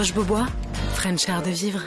Roche-Beaubois, Frenchard de Vivre.